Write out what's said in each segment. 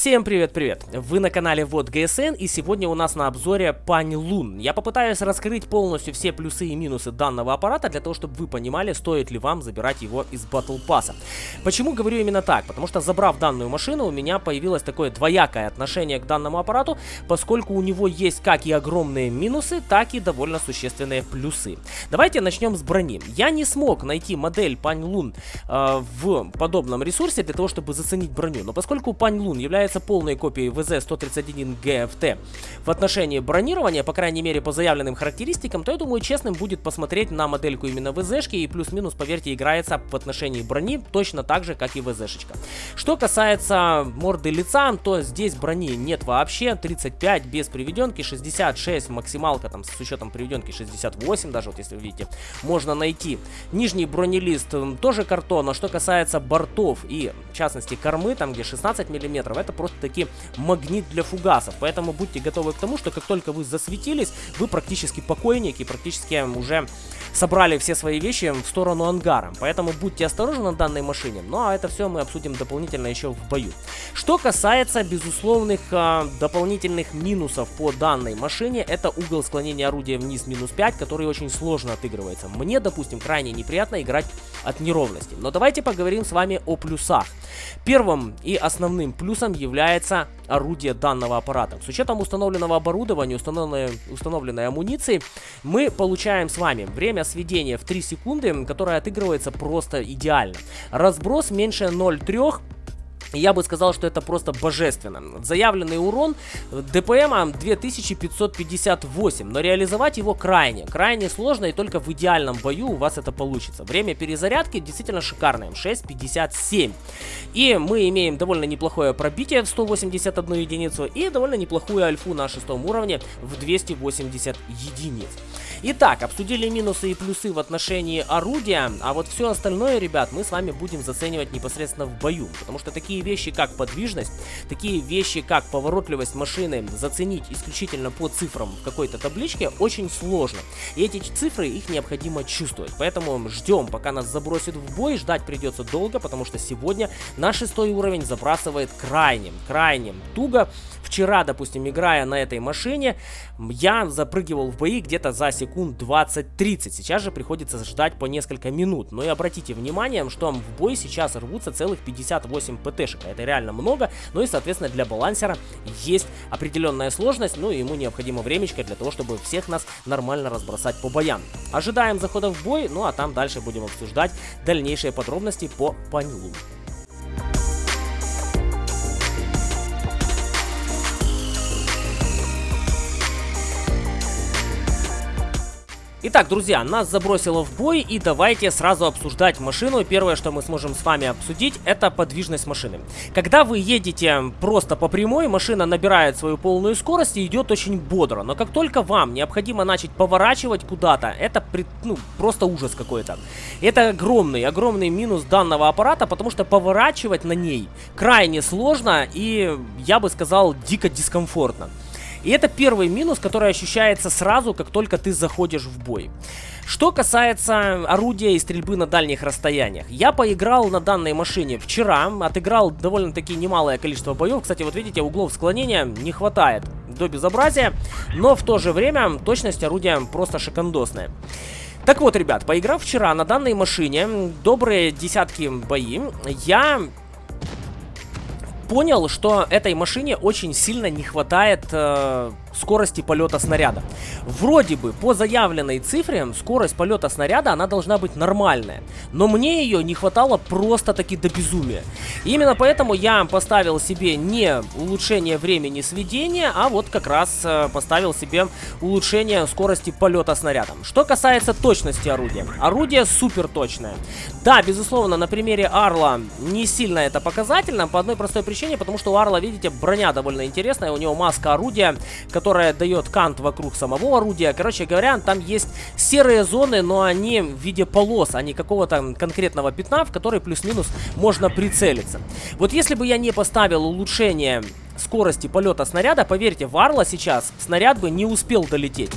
Всем привет-привет! Вы на канале Вот ГСН и сегодня у нас на обзоре Пань Лун. Я попытаюсь раскрыть полностью все плюсы и минусы данного аппарата для того, чтобы вы понимали, стоит ли вам забирать его из Battle Pass. Почему говорю именно так? Потому что забрав данную машину, у меня появилось такое двоякое отношение к данному аппарату, поскольку у него есть как и огромные минусы, так и довольно существенные плюсы. Давайте начнем с брони. Я не смог найти модель Пань Лун э, в подобном ресурсе для того, чтобы заценить броню, но поскольку Пань Лун является является полной копией ВЗ-131 GFT в отношении бронирования, по крайней мере по заявленным характеристикам, то я думаю честным будет посмотреть на модельку именно ВЗшки и плюс-минус, поверьте, играется в отношении брони точно так же, как и ВЗшечка. Что касается морды лица, то здесь брони нет вообще, 35 без приведенки, 66 максималка там с учетом приведенки 68 даже, вот если вы видите, можно найти. Нижний бронелист тоже картон, а что касается бортов и в частности кормы, там где 16 миллиметров, это это просто-таки магнит для фугасов. Поэтому будьте готовы к тому, что как только вы засветились, вы практически покойники, практически уже собрали все свои вещи в сторону ангара. Поэтому будьте осторожны на данной машине. Ну а это все мы обсудим дополнительно еще в бою. Что касается безусловных э, дополнительных минусов по данной машине, это угол склонения орудия вниз минус 5, который очень сложно отыгрывается. Мне, допустим, крайне неприятно играть от неровности. Но давайте поговорим с вами о плюсах. Первым и основным плюсом является орудие данного аппарата. С учетом установленного оборудования, установленной, установленной амуниции, мы получаем с вами время сведения в 3 секунды, которое отыгрывается просто идеально. Разброс меньше 0,3 я бы сказал, что это просто божественно. Заявленный урон ДПМа 2558, но реализовать его крайне, крайне сложно и только в идеальном бою у вас это получится. Время перезарядки действительно шикарное, 6.57. И мы имеем довольно неплохое пробитие в 181 единицу и довольно неплохую альфу на шестом уровне в 280 единиц. Итак, обсудили минусы и плюсы в отношении орудия, а вот все остальное, ребят, мы с вами будем заценивать непосредственно в бою, потому что такие вещи, как подвижность, такие вещи, как поворотливость машины заценить исключительно по цифрам в какой-то табличке очень сложно. И эти цифры, их необходимо чувствовать, поэтому ждем, пока нас забросит в бой, ждать придется долго, потому что сегодня на шестой уровень забрасывает крайним, крайним туго. Вчера, допустим, играя на этой машине, я запрыгивал в бои где-то за секунд 20-30. Сейчас же приходится ждать по несколько минут. Но и обратите внимание, что в бой сейчас рвутся целых 58 ПТшек. Это реально много. Ну и, соответственно, для балансера есть определенная сложность. Ну и ему необходимо времечко для того, чтобы всех нас нормально разбросать по боям. Ожидаем захода в бой, ну а там дальше будем обсуждать дальнейшие подробности по Панилу. Итак, друзья, нас забросило в бой, и давайте сразу обсуждать машину. Первое, что мы сможем с вами обсудить, это подвижность машины. Когда вы едете просто по прямой, машина набирает свою полную скорость и идет очень бодро. Но как только вам необходимо начать поворачивать куда-то, это ну, просто ужас какой-то. Это огромный, огромный минус данного аппарата, потому что поворачивать на ней крайне сложно и, я бы сказал, дико дискомфортно. И это первый минус, который ощущается сразу, как только ты заходишь в бой. Что касается орудия и стрельбы на дальних расстояниях. Я поиграл на данной машине вчера, отыграл довольно-таки немалое количество боев. Кстати, вот видите, углов склонения не хватает до безобразия, но в то же время точность орудия просто шикандосная. Так вот, ребят, поиграв вчера на данной машине, добрые десятки бои, я понял, что этой машине очень сильно не хватает э, скорости полета снаряда. Вроде бы по заявленной цифре скорость полета снаряда она должна быть нормальная, но мне ее не хватало просто-таки до безумия. Именно поэтому я поставил себе не улучшение времени сведения, а вот как раз э, поставил себе улучшение скорости полета снарядом. Что касается точности орудия. Орудие супер точное. Да, безусловно, на примере Арла не сильно это показательно, по одной простой причине, потому что у Арла, видите, броня довольно интересная, у него маска орудия, дает кант вокруг самого орудия. Короче говоря, там есть серые зоны, но они в виде полос, а не какого-то конкретного пятна, в который плюс-минус можно прицелиться. Вот если бы я не поставил улучшение скорости полета снаряда, поверьте, Варла сейчас снаряд бы не успел долететь.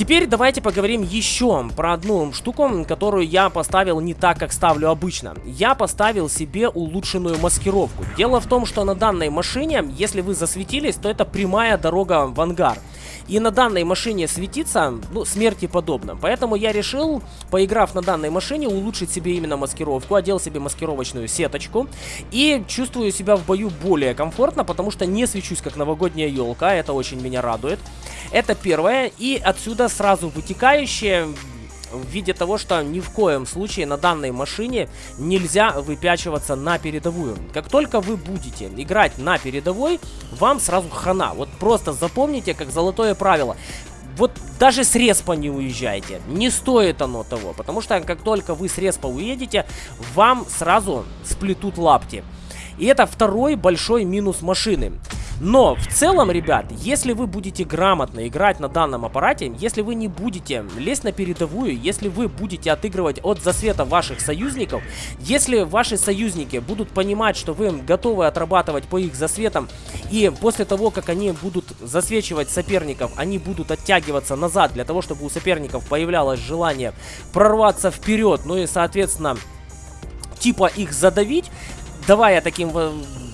Теперь давайте поговорим еще про одну штуку, которую я поставил не так, как ставлю обычно. Я поставил себе улучшенную маскировку. Дело в том, что на данной машине, если вы засветились, то это прямая дорога в ангар. И на данной машине светиться, ну, смерти подобно. Поэтому я решил, поиграв на данной машине, улучшить себе именно маскировку. Одел себе маскировочную сеточку. И чувствую себя в бою более комфортно, потому что не свечусь как новогодняя елка. Это очень меня радует. Это первое. И отсюда сразу вытекающее в виде того, что ни в коем случае на данной машине нельзя выпячиваться на передовую. Как только вы будете играть на передовой, вам сразу хана. Вот просто запомните, как золотое правило. Вот даже с респа не уезжайте. Не стоит оно того. Потому что как только вы с респа уедете, вам сразу сплетут лапти. И это второй большой минус машины. Но в целом, ребят, если вы будете грамотно играть на данном аппарате, если вы не будете лезть на передовую, если вы будете отыгрывать от засвета ваших союзников, если ваши союзники будут понимать, что вы готовы отрабатывать по их засветам, и после того, как они будут засвечивать соперников, они будут оттягиваться назад для того, чтобы у соперников появлялось желание прорваться вперед, ну и, соответственно, типа их задавить, давая таким,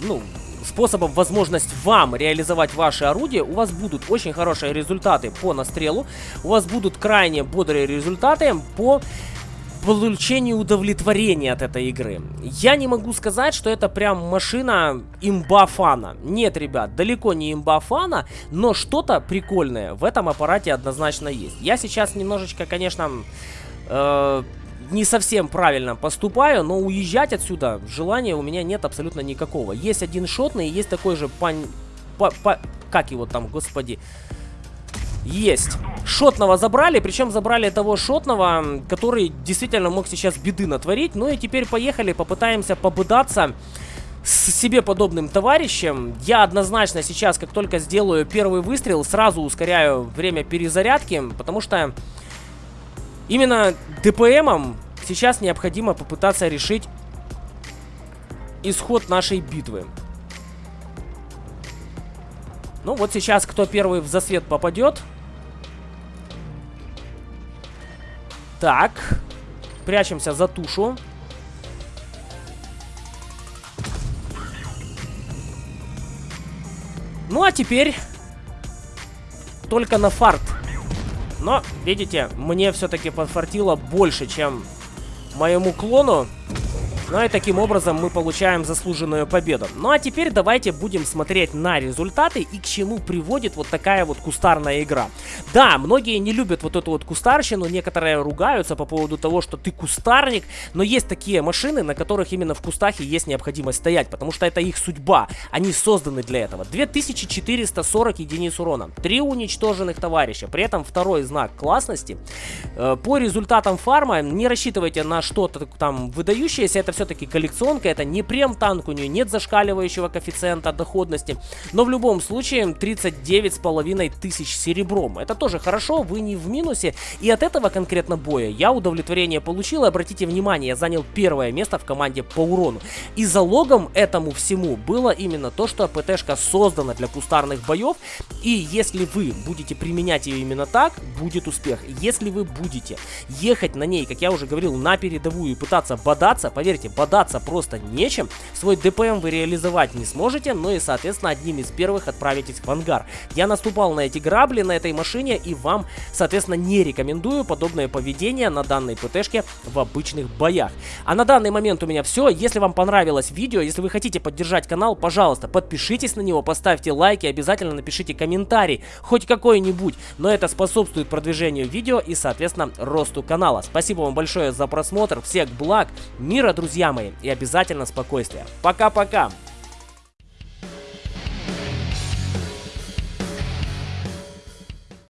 ну, способом возможность вам реализовать ваши орудия, у вас будут очень хорошие результаты по настрелу, у вас будут крайне бодрые результаты по получению удовлетворения от этой игры. Я не могу сказать, что это прям машина имба фана. Нет, ребят, далеко не имба фана, но что-то прикольное в этом аппарате однозначно есть. Я сейчас немножечко, конечно, э не совсем правильно поступаю, но уезжать отсюда желания у меня нет абсолютно никакого. Есть один шотный, есть такой же пань... Па, па, как его там, господи? Есть. Шотного забрали, причем забрали того шотного, который действительно мог сейчас беды натворить. Ну и теперь поехали, попытаемся побыдаться с себе подобным товарищем. Я однозначно сейчас, как только сделаю первый выстрел, сразу ускоряю время перезарядки, потому что Именно ДПМом сейчас необходимо попытаться решить исход нашей битвы. Ну вот сейчас кто первый в засвет попадет. Так. Прячемся за тушу. Ну а теперь только на фарт но, видите, мне все-таки подфартило больше, чем моему клону. Ну и таким образом мы получаем заслуженную победу. Ну а теперь давайте будем смотреть на результаты и к чему приводит вот такая вот кустарная игра. Да, многие не любят вот эту вот кустарщину, некоторые ругаются по поводу того, что ты кустарник, но есть такие машины, на которых именно в кустах и есть необходимость стоять, потому что это их судьба, они созданы для этого. 2440 единиц урона, 3 уничтоженных товарища, при этом второй знак классности. Э, по результатам фарма не рассчитывайте на что-то там выдающееся, это все-таки коллекционка, это не прем-танк, у нее нет зашкаливающего коэффициента доходности, но в любом случае 39 с половиной тысяч серебром. Это тоже хорошо, вы не в минусе, и от этого конкретно боя я удовлетворение получил, обратите внимание, я занял первое место в команде по урону. И залогом этому всему было именно то, что ПТшка создана для кустарных боев, и если вы будете применять ее именно так, будет успех. Если вы будете ехать на ней, как я уже говорил, на передовую и пытаться бодаться, поверьте, можете бодаться просто нечем, свой ДПМ вы реализовать не сможете, но и, соответственно, одним из первых отправитесь в ангар. Я наступал на эти грабли на этой машине и вам, соответственно, не рекомендую подобное поведение на данной ПТшке в обычных боях. А на данный момент у меня все. Если вам понравилось видео, если вы хотите поддержать канал, пожалуйста, подпишитесь на него, поставьте лайки, обязательно напишите комментарий, хоть какой-нибудь, но это способствует продвижению видео и, соответственно, росту канала. Спасибо вам большое за просмотр, всех благ, мира, друзья! Друзья мои, и обязательно спокойствие. Пока-пока!